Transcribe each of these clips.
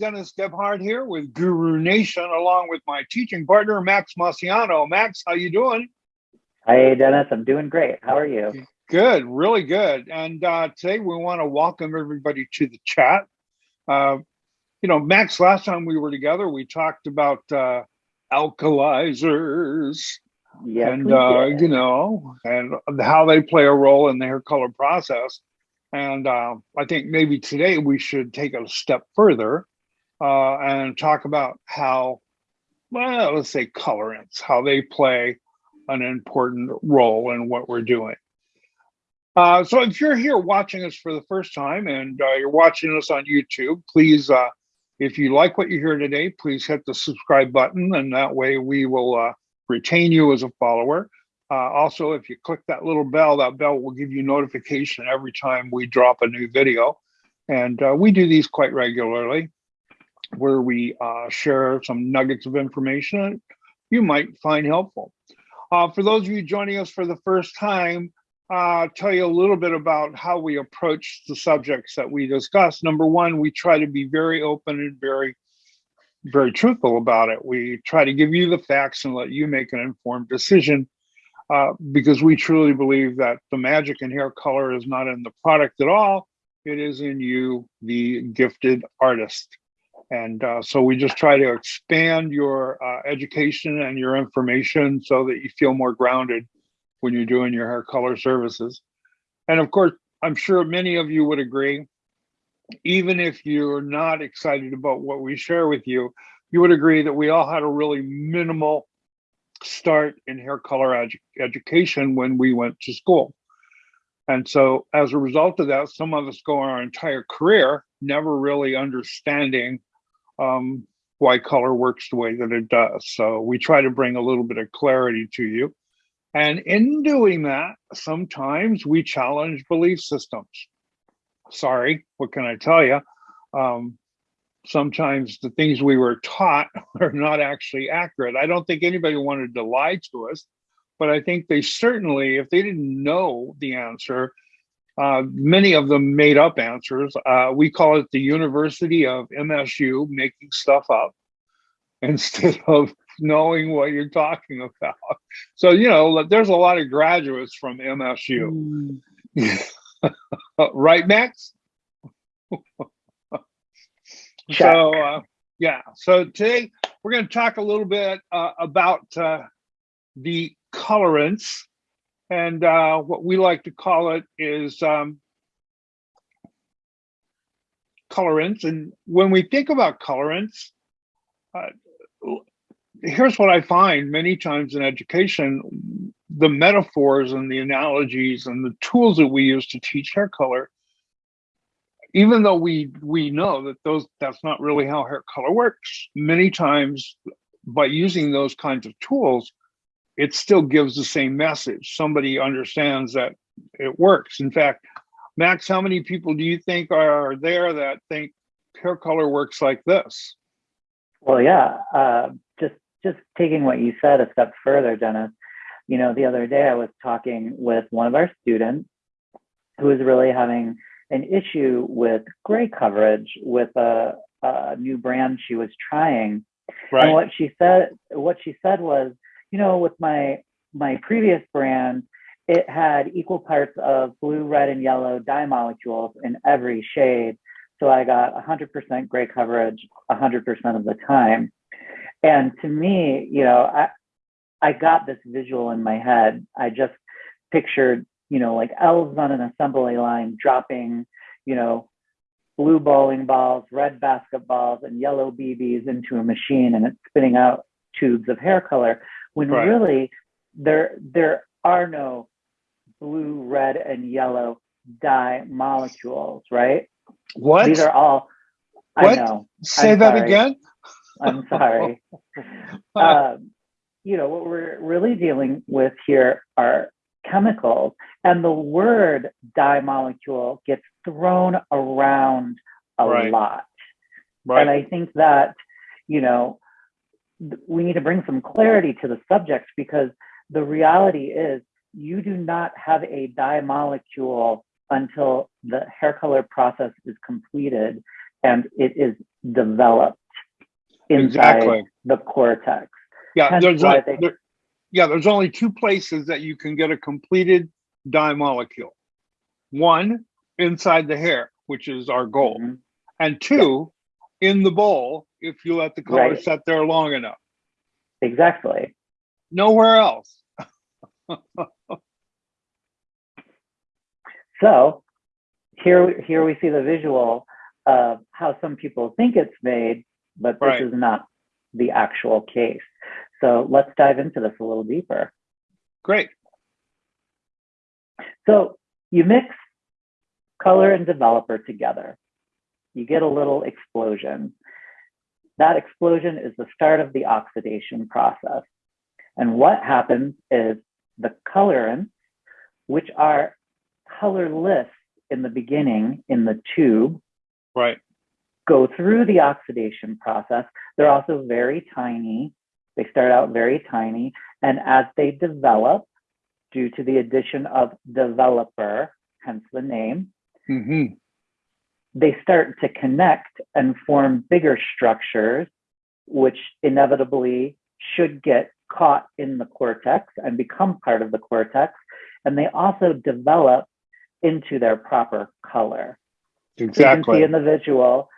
Dennis Gebhardt here with Guru Nation, along with my teaching partner, Max Marciano. Max, how you doing? Hi, Dennis. I'm doing great. How are you? Good, really good. And uh, today we want to welcome everybody to the chat. Uh, you know, Max, last time we were together, we talked about uh, alkalizers. Yes, and uh, you know, and how they play a role in the hair color process. And uh, I think maybe today we should take a step further uh, and talk about how, well, let's say colorants, how they play an important role in what we're doing. Uh, so if you're here watching us for the first time and uh, you're watching us on YouTube, please, uh, if you like what you hear today, please hit the subscribe button and that way we will uh, retain you as a follower. Uh, also, if you click that little bell, that bell will give you notification every time we drop a new video. And we do these quite regularly where we uh, share some nuggets of information you might find helpful. Uh, for those of you joining us for the first time, uh, tell you a little bit about how we approach the subjects that we discuss. Number one, we try to be very open and very, very truthful about it. We try to give you the facts and let you make an informed decision uh, because we truly believe that the magic in hair color is not in the product at all. It is in you, the gifted artist. And uh, so we just try to expand your uh, education and your information so that you feel more grounded when you're doing your hair color services. And of course, I'm sure many of you would agree, even if you're not excited about what we share with you, you would agree that we all had a really minimal start in hair color edu education when we went to school. And so as a result of that, some of us go our entire career never really understanding um, why color works the way that it does. So we try to bring a little bit of clarity to you. And in doing that, sometimes we challenge belief systems. Sorry, what can I tell you? Um, sometimes the things we were taught are not actually accurate. I don't think anybody wanted to lie to us, but I think they certainly, if they didn't know the answer, uh, many of them made up answers. Uh, we call it the University of MSU making stuff up instead of knowing what you're talking about. So, you know, there's a lot of graduates from MSU. Mm. right, Max? So uh, yeah, so today we're going to talk a little bit uh, about uh, the colorants, and uh, what we like to call it is um, colorants. And when we think about colorants, uh, here's what I find many times in education: the metaphors and the analogies and the tools that we use to teach hair color even though we we know that those that's not really how hair color works many times by using those kinds of tools it still gives the same message somebody understands that it works in fact max how many people do you think are there that think hair color works like this well yeah uh, just just taking what you said a step further dennis you know the other day i was talking with one of our students who was really having an issue with gray coverage with a, a new brand she was trying. Right. And what she said, what she said was, you know, with my my previous brand, it had equal parts of blue, red, and yellow dye molecules in every shade. So I got 100% gray coverage 100% of the time. And to me, you know, I I got this visual in my head. I just pictured you know, like elves on an assembly line dropping, you know, blue bowling balls, red basketballs, and yellow BBs into a machine and it's spitting out tubes of hair color when right. really there there are no blue, red, and yellow dye molecules, right? What? These are all what? I know. Say I'm that sorry. again. I'm sorry. um, you know, what we're really dealing with here are chemicals. And the word dye molecule gets thrown around a right. lot. Right. And I think that, you know, we need to bring some clarity to the subject because the reality is you do not have a dye molecule until the hair color process is completed and it is developed inside Exactly. the cortex. Yeah, Hence there's they- there, yeah, there's only two places that you can get a completed dye molecule. One inside the hair, which is our goal, Mhm. and two in the bowl if you let the color Right. set there long enough. Exactly. Nowhere else. So here, here we see the visual of how some people think it's made, but this Right. is not the actual case. So let's dive into this a little deeper. Great. So you mix color and developer together. You get a little explosion. That explosion is the start of the oxidation process. And what happens is the colorants, which are colorless in the beginning in the tube, Right. go through the oxidation process. They're also very tiny. They start out very tiny. And as they develop, due to the addition of developer, hence the name, hmm they start to connect and form bigger structures, which inevitably should get caught in the cortex and become part of the cortex. And they also develop into their proper color. So you can see in the visual,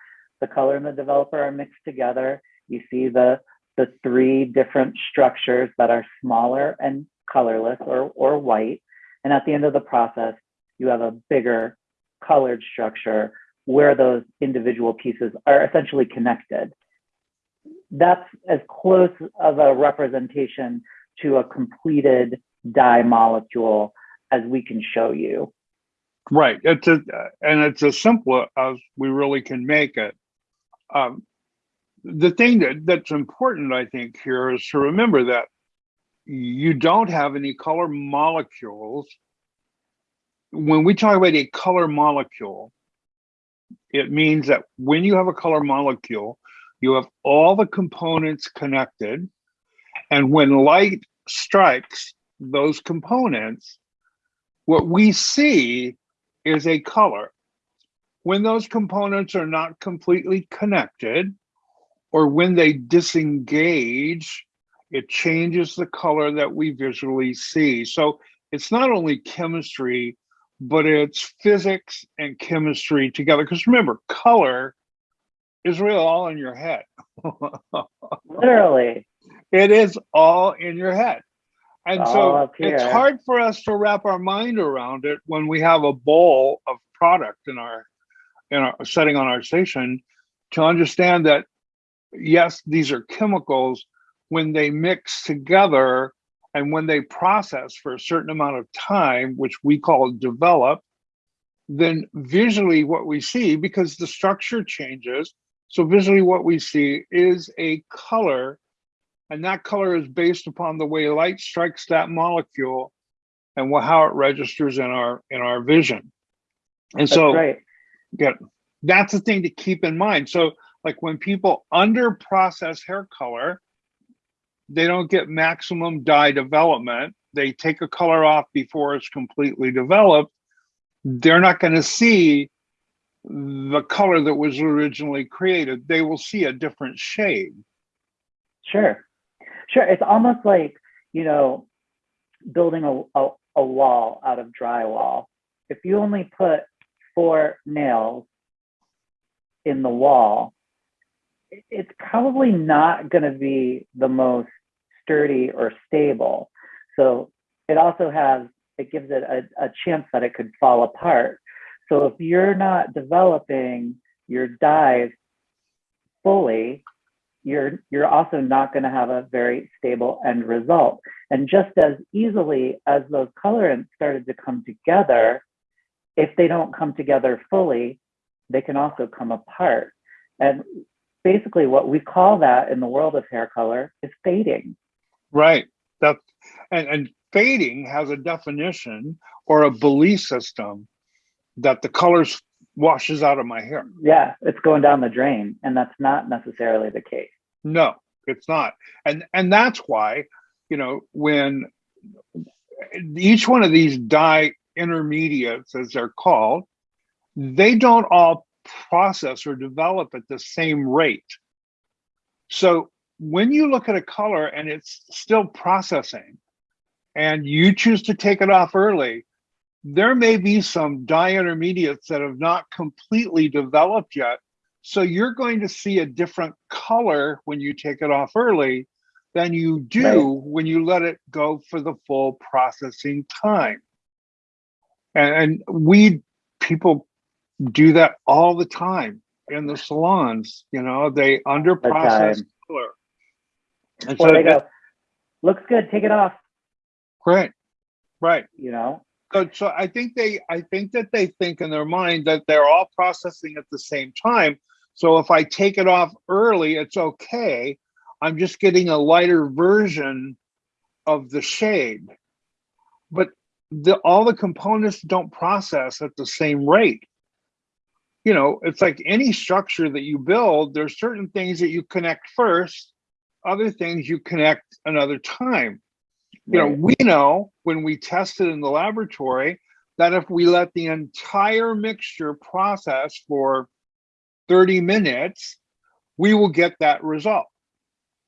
the color and the developer are mixed together. You see the the three different structures that are smaller and colorless or, or white. And at the end of the process, you have a bigger colored structure where those individual pieces are essentially connected. That's as close of a representation to a completed dye molecule as we can show you. Right. It's a, and it's as simple as we really can make it. Um, the thing that, that's important, I think, here is to remember that you don't have any color molecules. When we talk about a color molecule, it means that when you have a color molecule, you have all the components connected. And when light strikes those components, what we see is a color. When those components are not completely connected, or when they disengage, it changes the color that we visually see. So it's not only chemistry, but it's physics and chemistry together. Because remember, color is really all in your head. Literally. it is all in your head. And All so it's hard for us to wrap our mind around it when we have a bowl of product in our in our setting on our station to understand that yes, these are chemicals when they mix together and when they process for a certain amount of time, which we call develop, then visually what we see, because the structure changes, so visually what we see is a color, and that color is based upon the way light strikes that molecule and wha- how it registers in our in our vision. And That's so right. yeah, that's the thing to keep in mind. So, like when people under process hair color, they don't get maximum dye development. They take a color off before it's completely developed. They're not going to see the color that was originally created. They will see a different shade. Sure. Sure. It's almost like, you know, building a, a, a wall out of drywall. If you only put four nails in the wall, it's probably not going to be the most sturdy or stable. So it also has, it gives it a, a chance that it could fall apart. So if you're not developing your dyes fully, you're you're also not going to have a very stable end result. And just as easily as those colorants started to come together, if they don't come together fully, they can also come apart. And basically, what we call that in the world of hair color is fading. Right. That and, and fading has a definition or a belief system that the colors washes out of my hair. Yeah, it's going down the drain, and that's not necessarily the case. No, it's not. And and that's why, you know, when each one of these dye intermediates, as they're called, they don't all process or develop at the same rate. So when you look at a color and it's still processing and you choose to take it off early, there may be some dye intermediates that have not completely developed yet. So you're going to see a different color when you take it off early than you do right. when you let it go for the full processing time. And, and we people do that all the time in the salons. You know, they under process color. And so they go, looks good, take it off. Right, right. You know. So, so I think they, I think that they think in their mind that they're all processing at the same time. So if I take it off early, it's okay. I'm just getting a lighter version of the shade. But the, all the components don't process at the same rate. You know, it's like any structure that you build, there's certain things that you connect first, other things you connect another time. You know, we know when we tested in the laboratory that if we let the entire mixture process for 30 minutes, we will get that result.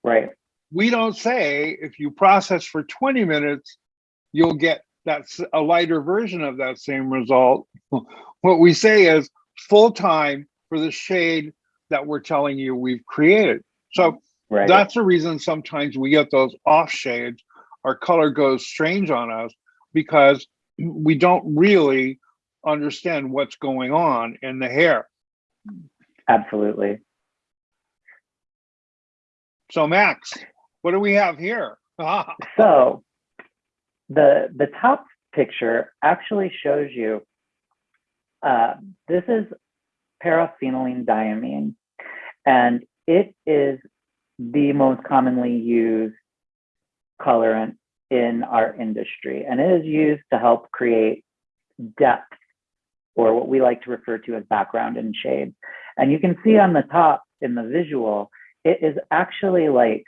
Right. We don't say if you process for 20 minutes, you'll get that's a lighter version of that same result. what we say is full time for the shade that we're telling you we've created. So right. that's the reason sometimes we get those off shades. Our color goes strange on us because we don't really understand what's going on in the hair. Absolutely. So Max, what do we have here? so the the top picture actually shows you uh, this is paraphenylene diamine, and it is the most commonly used colorant in our industry, and it is used to help create depth, or what we like to refer to as background and shade. And you can see on the top in the visual, it is actually like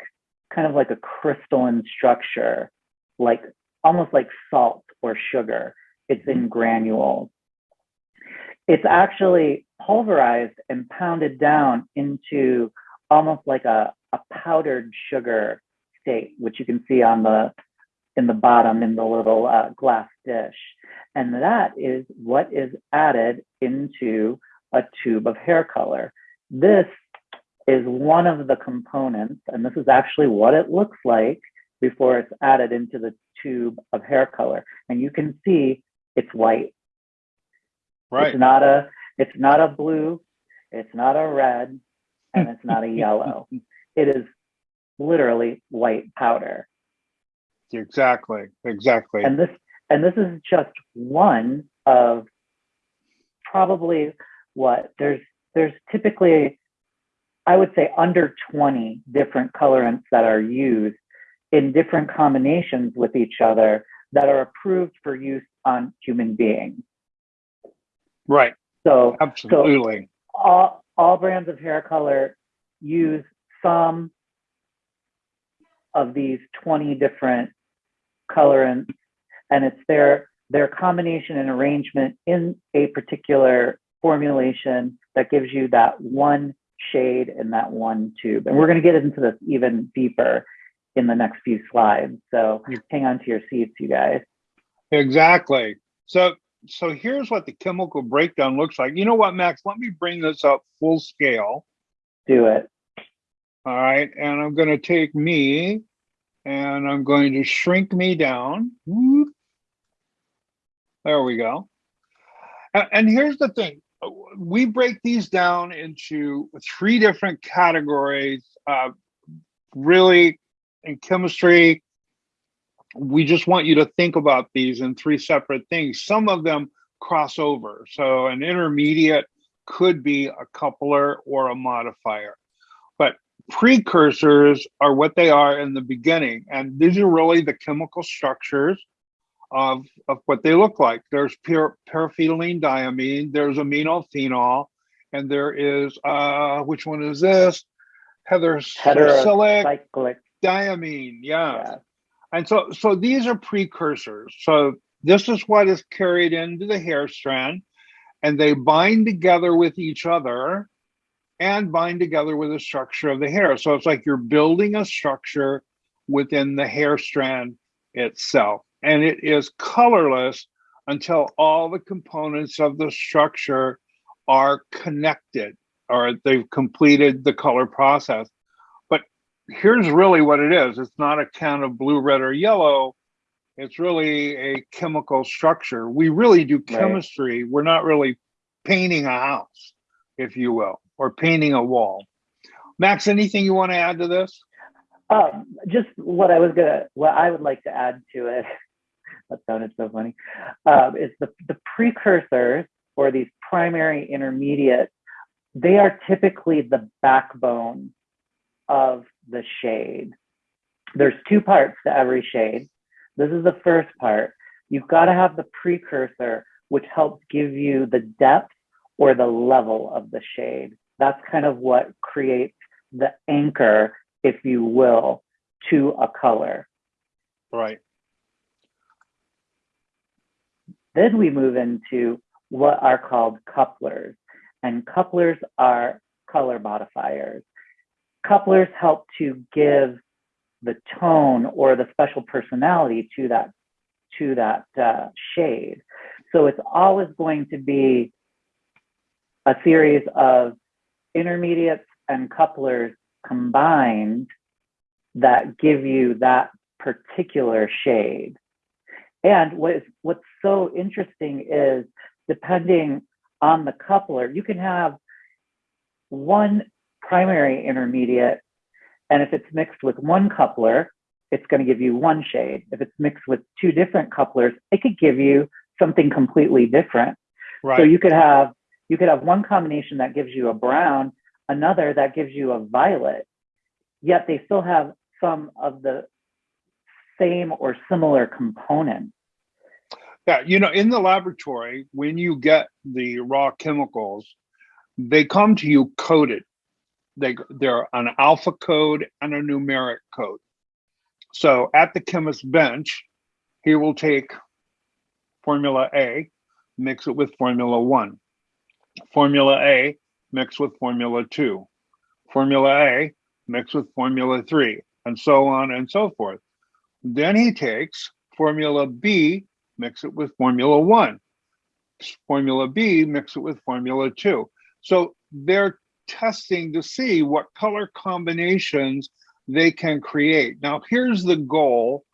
kind of like a crystalline structure, like almost like salt or sugar. It's in granules. It's actually pulverized and pounded down into almost like a, a powdered sugar state, which you can see on the in the bottom in the little uh, glass dish. And that is what is added into a tube of hair color. This is one of the components, and this is actually what it looks like before it's added into the tube of hair color. And you can see it's white. Right. It's not a it's not a blue, it's not a red, and it's not a yellow. It is literally white powder. Exactly. Exactly. And this and this is just one of probably what there's there's typically I would say under 20 different colorants that are used in different combinations with each other that are approved for use on human beings. Right. So absolutely. So all, all brands of hair color use some of these 20 different colorants and it's their their combination and arrangement in a particular formulation that gives you that one shade in that one tube. And we're going to get into this even deeper in the next few slides. So mm. hang on to your seats, you guys. Exactly. So so here's what the chemical breakdown looks like. You know what, Max? Let me bring this up full scale. Do it. All right. And I'm going to take me and I'm going to shrink me down. There we go. And here's the thing we break these down into three different categories. Uh, really, in chemistry, we just want you to think about these in three separate things. Some of them cross over. So an intermediate could be a coupler or a modifier. But precursors are what they are in the beginning. And these are really the chemical structures of, of what they look like. There's pure paraphenylene diamine, there's amino phenol, and there is, uh, which one is this? Heterocyclic diamine, yeah. yeah. And so, so these are precursors. So this is what is carried into the hair strand. and they bind together with each other and bind together with the structure of the hair. So it's like you're building a structure within the hair strand itself. And it is colorless until all the components of the structure are connected or they've completed the color process. Here's really what it is. It's not a can of blue, red, or yellow. It's really a chemical structure. We really do chemistry. Right. We're not really painting a house, if you will, or painting a wall. Max, anything you want to add to this? Um, just what I was gonna, what I would like to add to it. that sounded so funny. Um, is the the precursors or these primary intermediate? They are typically the backbone of the shade. There's two parts to every shade. This is the first part. You've got to have the precursor, which helps give you the depth or the level of the shade. That's kind of what creates the anchor, if you will, to a color. Right. Then we move into what are called couplers. And couplers are color modifiers. Couplers help to give the tone or the special personality to that to that uh, shade. So it's always going to be a series of intermediates and couplers combined that give you that particular shade. And what is, what's so interesting is depending on the coupler, you can have one primary intermediate and if it's mixed with one coupler, it's going to give you one shade. If it's mixed with two different couplers, it could give you something completely different. Right. So you could have you could have one combination that gives you a brown, another that gives you a violet, yet they still have some of the same or similar components. Yeah, you know, in the laboratory, when you get the raw chemicals, they come to you coated they they're an alpha code and a numeric code. So at the chemist bench, he will take formula A, mix it with formula one. Formula A, mix with formula two. Formula A, mix with formula three, and so on and so forth. Then he takes formula B, mix it with formula one. Formula B, mix it with formula two. So they're testing to see what color combinations they can create. Now, here's the goal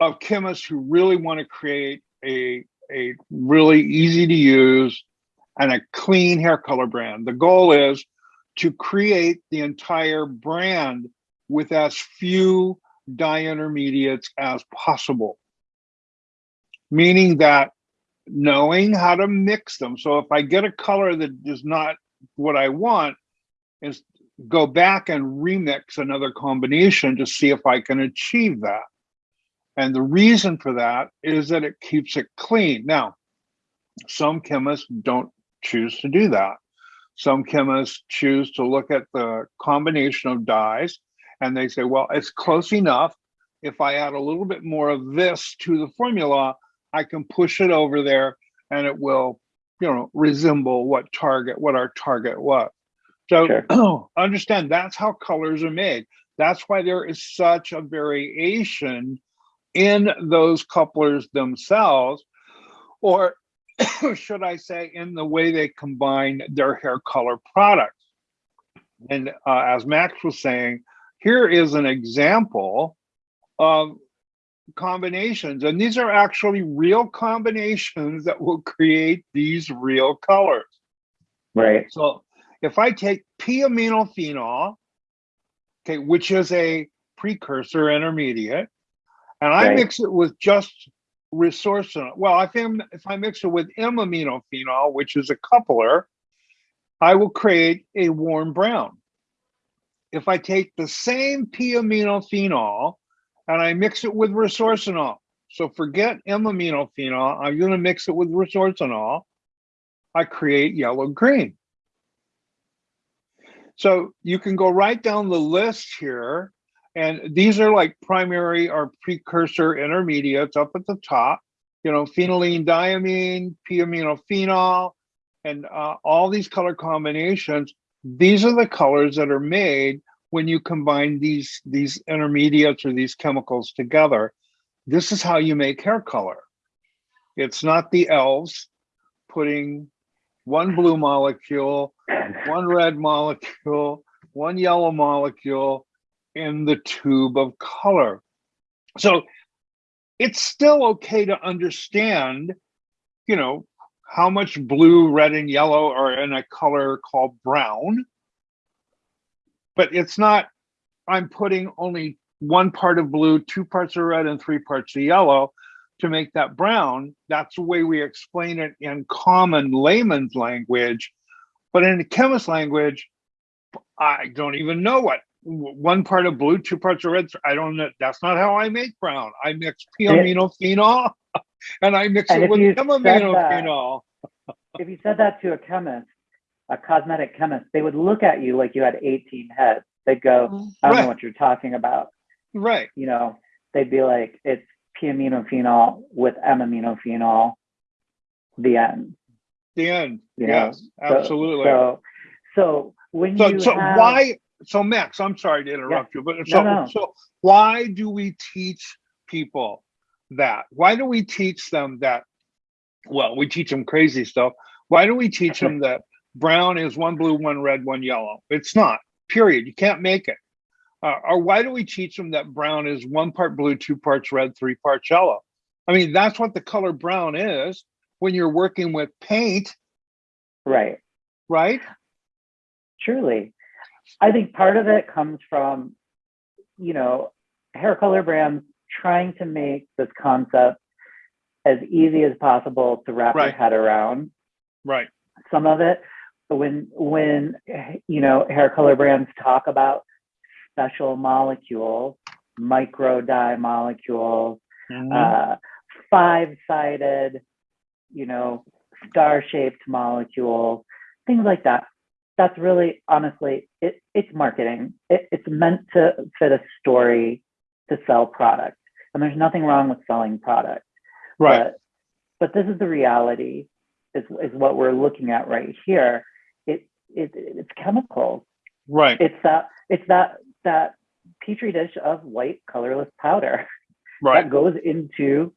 of chemists who really want to create a, a really easy to use and a clean hair color brand. The goal is to create the entire brand with as few dye intermediates as possible. Meaning that knowing how to mix them. So if I get a color that does not what I want is go back and remix another combination to see if I can achieve that. And the reason for that is that it keeps it clean. Now, some chemists don't choose to do that. Some chemists choose to look at the combination of dyes and they say, well, it's close enough. If I add a little bit more of this to the formula, I can push it over there and it will you know resemble what target what our target was. So sure. understand that's how colors are made. That's why there is such a variation in those couplers themselves or should i say in the way they combine their hair color products. And uh, as max was saying here is an example of combinations. And these are actually real combinations that will create these real colors. Right. So if I take p-aminophenol, okay, which is a precursor intermediate, and I right. mix it with just resorcinol. Well, if, I'm, if I mix it with m-aminophenol, which is a coupler, I will create a warm brown. If I take the same p-aminophenol and I mix it with resorcinol. So forget M-aminophenol. I'm going to mix it with resorcinol. I create yellow green. So you can go right down the list here. And these are like primary or precursor intermediates up at the top. you know, phenylene diamine, p-aminophenol, and uh, all these color combinations. These are the colors that are made when you combine these these intermediates or these chemicals together. This is how you make hair color. It's not the elves putting one blue molecule, one red molecule, one yellow molecule in the tube of color. So it's still okay to understand, you know, how much blue, red, and yellow are in a color called brown. But it's not, I'm putting only one part of blue, two parts of red, and three parts of yellow to make that brown. That's the way we explain it in common layman's language. But in the chemist language, I don't even know what one part of blue, two parts of red. I don't know. That's not how I make brown. I mix p-aminophenol and I mix And it with you aminophenol. if you said that to a chemist, a cosmetic chemist, they would look at you like you had 18 heads. They'd go, mm-hmm. I don't Right. know what you're talking about. Right. You know, they'd be like, it's p-aminophenol with m-aminophenol, the end. The end. You yes, So- absolutely. So, so when So, you so have, why? So Max, I'm sorry to interrupt you, but so no. so why do we teach people that? Why do we teach them that? Well, we teach them crazy stuff. Why do we teach them that brown is one blue, one red, one yellow? It's not. Period. You can't make it. Uh, or why do we teach them that brown is one part blue, two parts red, three parts yellow? I mean, that's what the color brown is when you're working with paint, right? right? Truly. I think part of it comes from, you know, hair color brands trying to make this concept as easy as possible to wrap Right. your head around. Right. Some of it, when when you know hair color brands talk about special molecules, micro dye molecules, Mhm. uh, five-sided, you know, star-shaped molecules, things like that. That's really, honestly, it, it's marketing. It, it's meant to fit a story to sell product, and there's nothing wrong with selling product. right. But, but this is the reality. Is, is what we're looking at right here. It, it it's chemicals. right. It's that it's that that petri dish of white colorless powder right. that goes into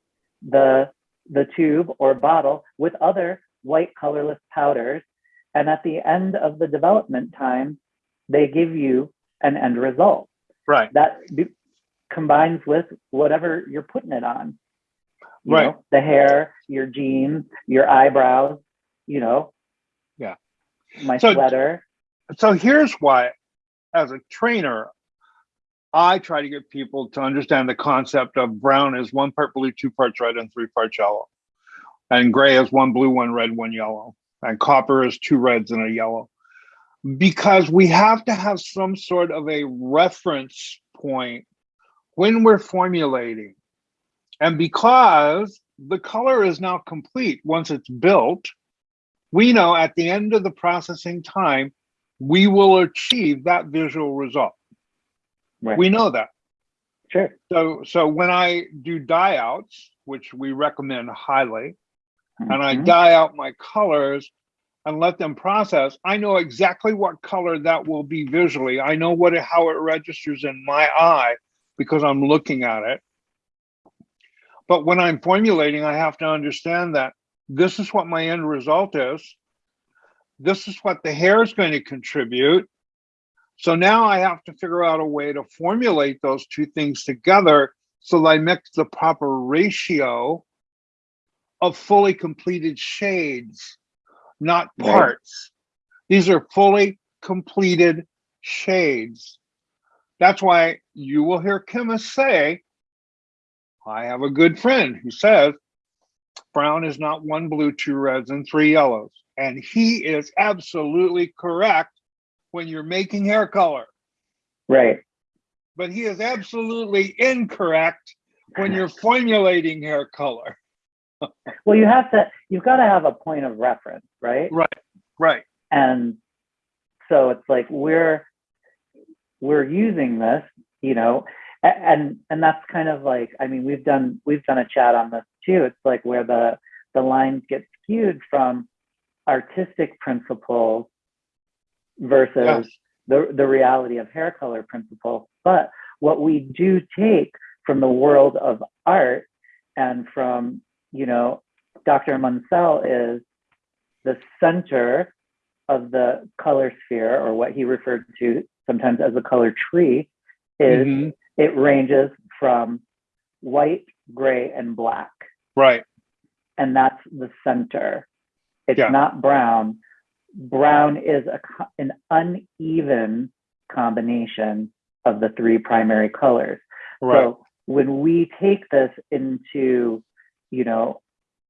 the the tube or bottle with other white colorless powders and at the end of the development time they give you an end result Right. that be, combines with whatever you're putting it on you Right. know, the hair your jeans your eyebrows you know. My So- sweater. so here's why as a trainer i try to get people to understand the concept of brown is one part blue two parts red and three parts yellow. And gray is one blue one red one yellow. And copper is two reds and a yellow. Because we have to have some sort of a reference point when we're formulating. And because the color is now complete once it's built we know at the end of the processing time we will achieve that visual result. right We know that. sure So so when I do dye outs, which we recommend highly, and I mm-hmm. dye out my colors and let them process, I know exactly what color that will be visually. I know what it, how it registers in my eye because I'm looking at it. But when I'm formulating, I have to understand that this is what my end result is. This is what the hair is going to contribute. So now I have to figure out a way to formulate those two things together so that I mix the proper ratio of fully completed shades, not Right. parts. These are fully completed shades. That's why you will hear chemists say, I have a good friend who says brown is not one blue, two reds, and three yellows. And he is absolutely correct when you're making hair color, right but he is absolutely incorrect when you're formulating hair color. well you have to you've got to have a point of reference right Right, right, and so it's like we're we're using this you know and and that's kind of like i mean we've done we've done a chat on this too. It's like where the the lines get skewed from artistic principles versus Yes. the the reality of hair color principles. But what we do take from the world of art and from you know Dr. Munsell is the center of the color sphere, or what he referred to sometimes as the color tree, is Mhm. it ranges from white, gray, and black. Right. And that's the center. It's Yeah. not brown. Brown is a, an uneven combination of the three primary colors. Right. So when we take this into, you know,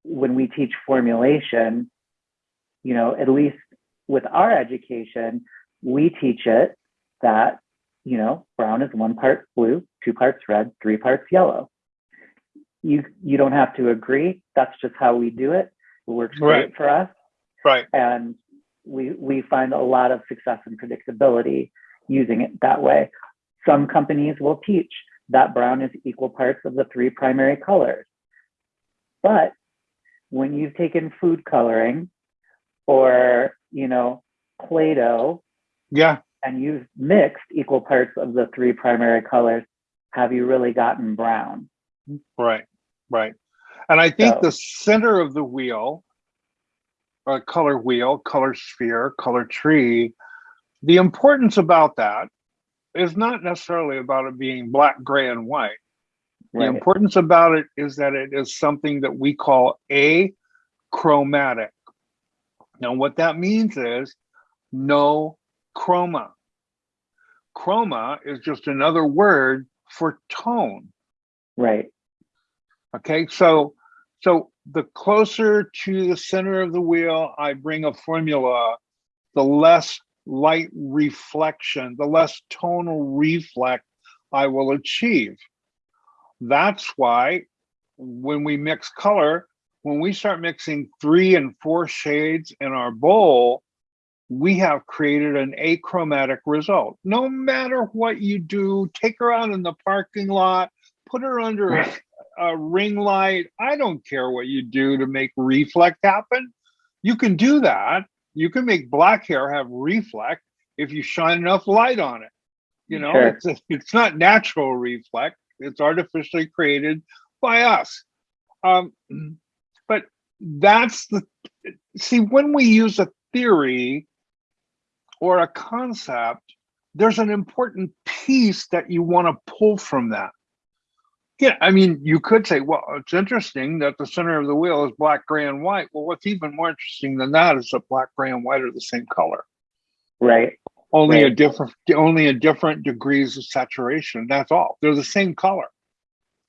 when we teach formulation, you know, at least with our education, we teach it that, you know, brown is one part blue, two parts red, three parts yellow. You you don't have to agree. That's just how we do it. It works great Right. for us right. and we we find a lot of success and predictability using it that way. Some companies will teach that brown is equal parts of the three primary colors. But when you've taken food coloring or, you know, Play-Doh Yeah. and you've mixed equal parts of the three primary colors, have you really gotten brown? Right. Right. And I think So- the center of the wheel, uh, color wheel, color sphere, color tree, the importance about that is not necessarily about it being black, gray, and white. The Right. importance about it is that it is something that we call achromatic. Now, what that means is no chroma. Chroma is just another word for tone. Right. Okay, so so the closer to the center of the wheel I bring a formula, the less light reflection, the less tonal reflect I will achieve. That's why when we mix color, when we start mixing three and four shades in our bowl, we have created an achromatic result. No matter what you do, take her out in the parking lot, put her under a, a ring light. I don't care what you do to make reflect happen. You can do that. You can make black hair have reflect if you shine enough light on it. You know, Sure. it's, it's not natural reflect, it's artificially created by us. Um, but that's the see, when we use a theory or a concept, there's an important piece that you want to pull from that. Yeah, I mean, you could say, well, it's interesting that the center of the wheel is black, gray, and white. Well, what's even more interesting than that is that black, gray, and white are the same color, Right. only a different, only a different degrees of saturation. That's all. They're the same color.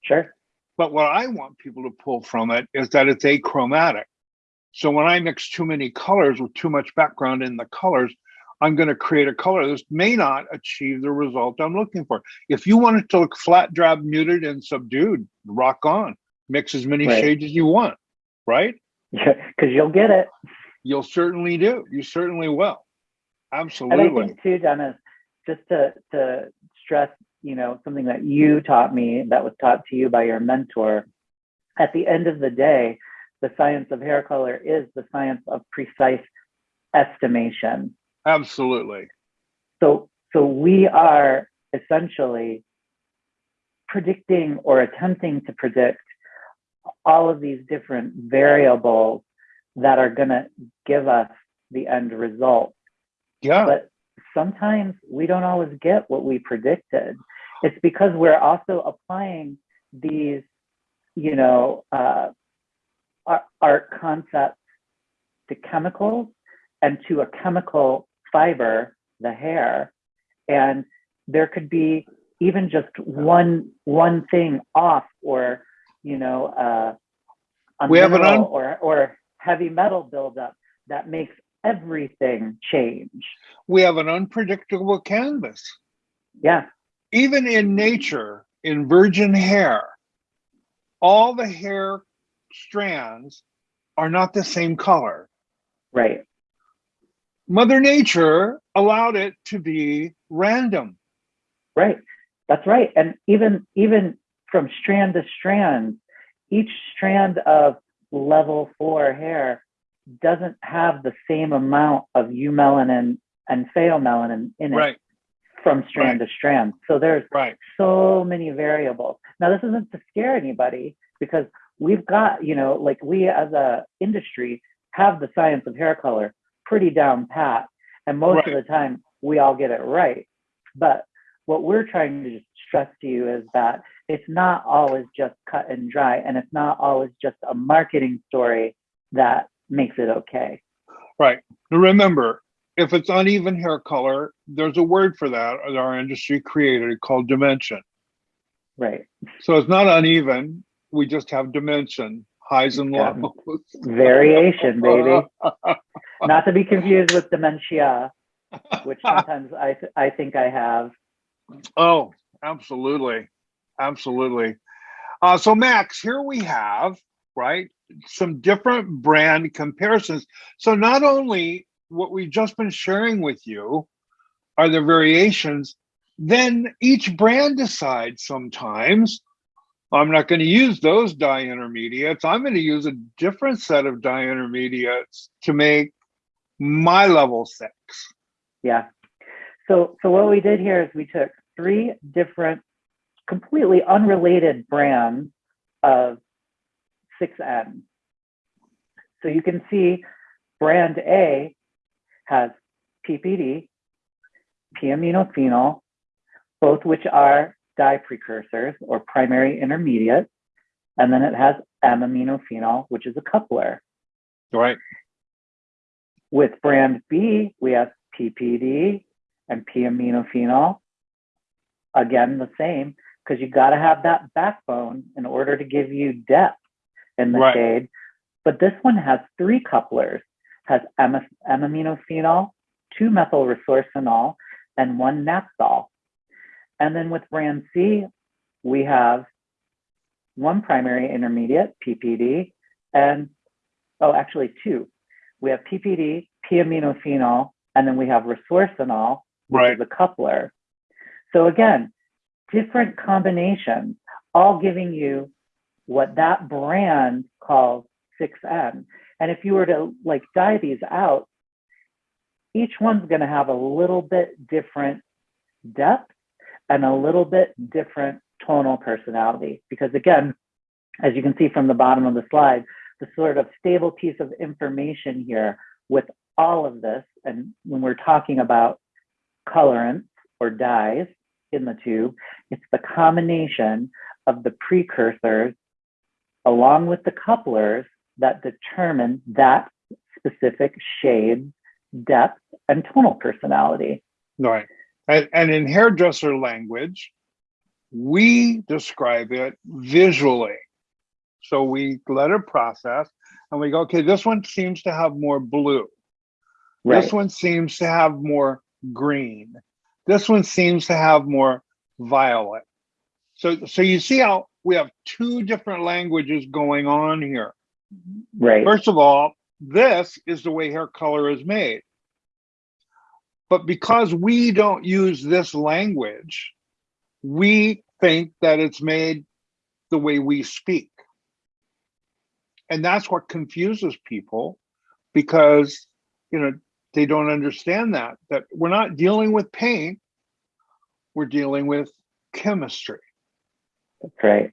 Sure. But what I want people to pull from it is that it's achromatic. So when I mix too many colors with too much background in the colors, I'm going to create a color This may not achieve the result I'm looking for. If you want it to look flat, drab, muted, and subdued, rock on. Mix as many Right. shades as you want, right? Because you'll get it. You'll certainly do. You certainly will. And I Absolutely. think too, Dennis, just to to stress, you know, something that you taught me that was taught to you by your mentor. At the end of the day, the science of hair color is the science of precise estimation. Absolutely. So so we are essentially predicting or attempting to predict all of these different variables that are going to give us the end result Yeah. but sometimes we don't always get what we predicted. It's because we're also applying these, you know, uh, art, art concepts to chemicals and to a chemical fiber, the hair, and there could be even just one one thing off, or you know, uh, We have an un- or or heavy metal buildup that makes everything change. we have an unpredictable canvas. Yeah, even in nature, in virgin hair, all the hair strands are not the same color. right. Mother Nature allowed it to be random. Right. That's right. And even even from strand to strand, each strand of level four hair doesn't have the same amount of eumelanin and pheomelanin in it Right, from strand to strand. So there's right, so many variables. Now, this isn't to scare anybody because we've got, you know, like we as a industry have the science of hair color pretty down pat. And most of the time we all get it right. But what we're trying to stress to you is that it's not always just cut and dry, and it's not always just a marketing story that makes it okay. right. Remember, if it's uneven hair color, there's a word for that that our industry created called dimension. Right. So it's not uneven. We just have dimension, highs and lows. Variation, baby. not to be confused with dementia, which sometimes I, th- I think I have. Oh, absolutely. Absolutely. Uh, so, Max, here we have, right, some different brand comparisons. So, not only what we've just been sharing with you are the variations, then each brand decides sometimes I'm not going to use those dye intermediates. I'm going to use a different set of dye intermediates to make my level six. Yeah. So so what we did here is we took three different, completely unrelated brands of 6N. So you can see brand A has PPD, p-aminophenol, both which are dye precursors or primary intermediates, and then it has M-aminophenol, which is a coupler. Right. With brand B, we have PPD and p-aminophenol. Again, the same, because you got to have that backbone in order to give you depth in the Right. shade. But this one has three couplers, has M-aminophenol, two methyl resorcinol, and one naphthol. And then with brand C, we have one primary intermediate, PPD, and oh, actually two. We have PPD, p-aminophenol, and then we have resorcinol, which Right. is a coupler. So again, different combinations, all giving you what that brand calls 6N. And if you were to like dye these out, each one's going to have a little bit different depth and a little bit different tonal personality. Because again, as you can see from the bottom of the slide, the sort of stable piece of information here with all of this, and when we're talking about colorants or dyes in the tube, it's the combination of the precursors along with the couplers that determine that specific shade, depth and tonal personality. Right. And, and in hairdresser language, we describe it visually. So we let it process and we go, okay, this one seems to have more blue. This one seems to have more green. This one seems to have more violet. So, so you see how we have two different languages going on here. Right. First of all, this is the way hair color is made. But because we don't use this language, we think that it's made the way we speak. And that's what confuses people because, you know, they don't understand that, that we're not dealing with paint, we're dealing with chemistry. That's right.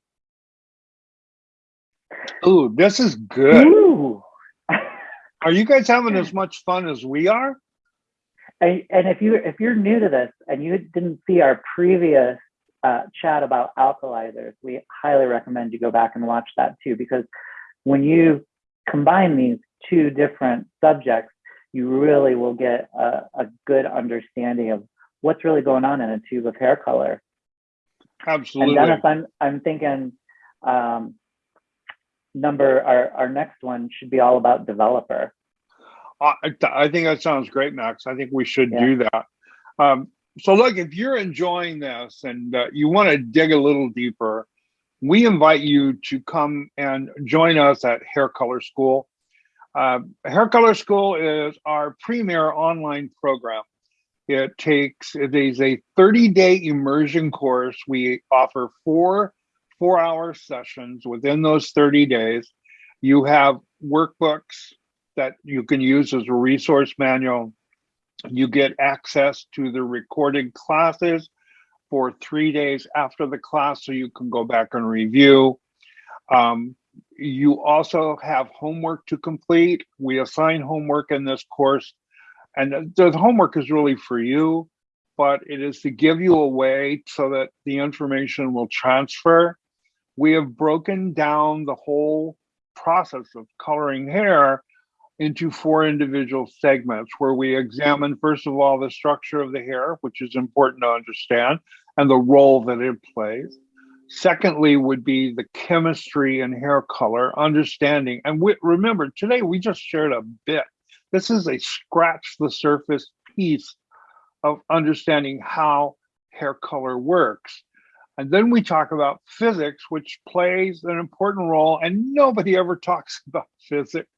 Ooh, this is good. Ooh. Are you guys having as much fun as we are? And, and if you if you're new to this and you didn't see our previous uh, chat about alkalizers, we highly recommend you go back and watch that too, because when you combine these two different subjects, you really will get a, a good understanding of what's really going on in a tube of hair color. Absolutely. And Dennis, I'm I'm thinking um, number our our next one should be all about developer. I, I think that sounds great, Max. I think we should Yeah. do that. Um, so, look, if you're enjoying this and uh, you want to dig a little deeper, we invite you to come and join us at Hair Color School. Uh, Hair Color School is our premier online program. It takes it is a 30 day immersion course. We offer four four hour sessions within those 30 days. You have workbooks that you can use as a resource manual. You get access to the recorded classes for three days after the class so you can go back and review. Um, you also have homework to complete. We assign homework in this course, and the homework is really for you, but it is to give you a way so that the information will transfer. We have broken down the whole process of coloring hair into four individual segments where we examine, first of all, the structure of the hair, which is important to understand, and the role that it plays. Secondly, would be the chemistry and hair color, understanding. And we, remember, today we just shared a bit. This is a scratch the surface piece of understanding how hair color works. And then we talk about physics, which plays an important role, and nobody ever talks about physics,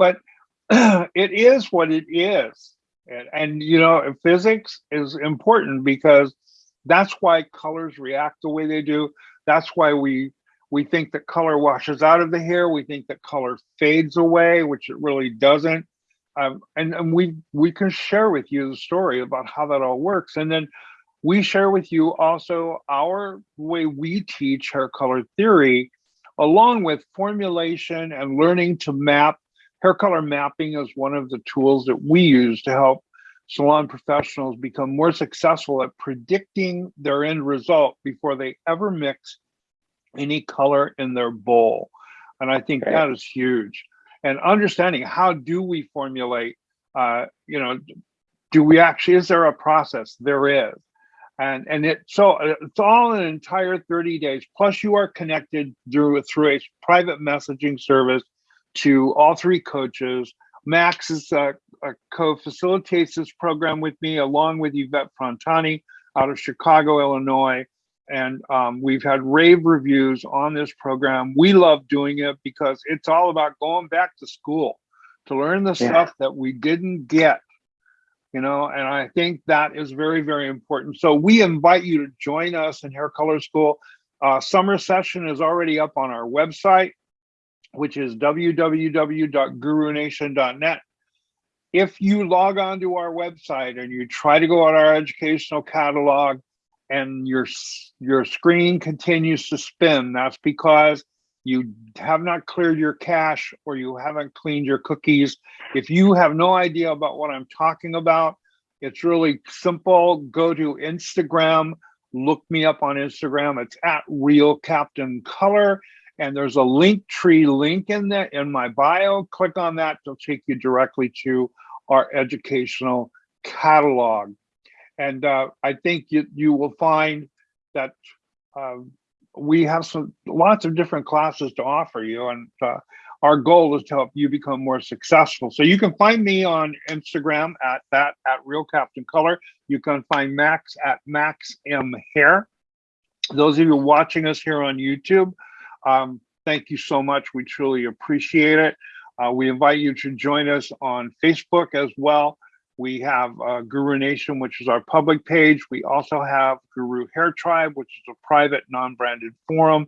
but it is what it is. And, and, you know, physics is important because that's why colors react the way they do. That's why we we think that color washes out of the hair. We think that color fades away, which it really doesn't. Um, and, and we we can share with you the story about how that all works. And then we share with you also our way we teach hair color theory, along with formulation and learning to map. Hair color mapping is one of the tools that we use to help salon professionals become more successful at predicting their end result before they ever mix any color in their bowl. And I think that is huge. And understanding how do we formulate, uh, you know, do we actually, is there a process? There is. And, and it so it's all an entire 30 days plus you are connected through through a private messaging service to all three coaches max is uh, uh, co-facilitates this program with me along with Yvette Frontani out of Chicago, Illinois. And um, we've had rave reviews on this program. We love doing it because it's all about going back to school to learn the yeah. stuff that we didn't get, you know, and I think that is very, very important. So we invite you to join us in Hair Color School. Uh, summer session is already up on our website, which is www.gurunation.net if you log on to our website and you try to go on our educational catalog and your your screen continues to spin that's because you have not cleared your cache or you haven't cleaned your cookies. If you have no idea about what i'm talking about it's really simple. Go to instagram look me up on instagram. It's at real captain color and there's a Linktree link in there in my bio. Click on that, it'll take you directly to our educational catalog. And uh, I think you, you will find that uh, we have some lots of different classes to offer you. And uh, our goal is to help you become more successful. So you can find me on Instagram at that at Real Captain Color. You can find Max at Max M Hair. Those of you watching us here on YouTube, um, thank you so much. We truly appreciate it. Uh, we invite you to join us on Facebook as well. We have uh, Guru Nation, which is our public page. We also have Guru Hair Tribe, which is a private non-branded forum,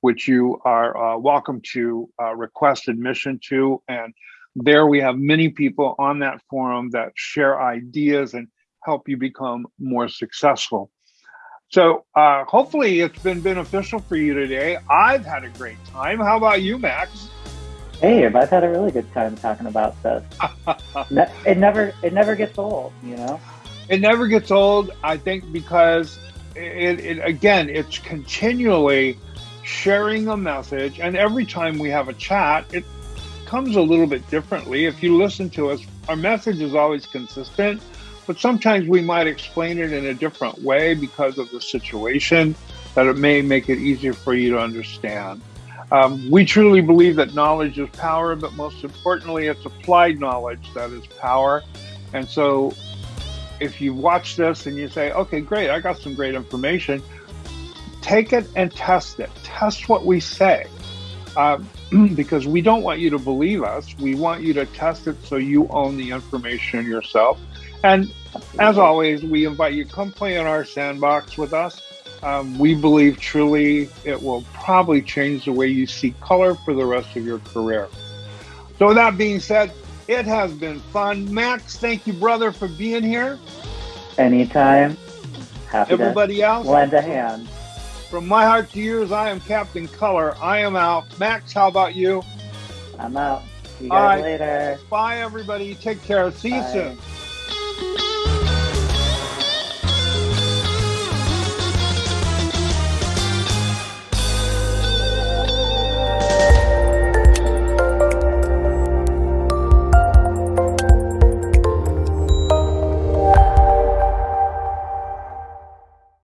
which you are uh, welcome to uh, request admission to. And there we have many people on that forum that share ideas and help you become more successful. So uh, hopefully it's been beneficial for you today. I've had a great time. How about you, Max? Hey, I've had a really good time talking about this. it never it never gets old, you know. It never gets old. I think because it, it again, it's continually sharing a message, and every time we have a chat, it comes a little bit differently. If you listen to us, our message is always consistent but sometimes we might explain it in a different way because of the situation that it may make it easier for you to understand. Um, we truly believe that knowledge is power, but most importantly, it's applied knowledge that is power. And so if you watch this and you say, okay, great, I got some great information, take it and test it. Test what we say. Um, because we don't want you to believe us. We want you to test it so you own the information yourself. And as always, we invite you come play in our sandbox with us. um, we believe truly it will probably change the way you see color for the rest of your career. So, with that being said, it has been fun. Max, thank you, brother, for being here. Anytime. Happy Everybody to else, lend a hand. from my heart to yours, I am Captain Color. I am out. Max, how about you? I'm out. See you All guys right. later. Bye, everybody. Take care. See you Bye. soon. Thank you.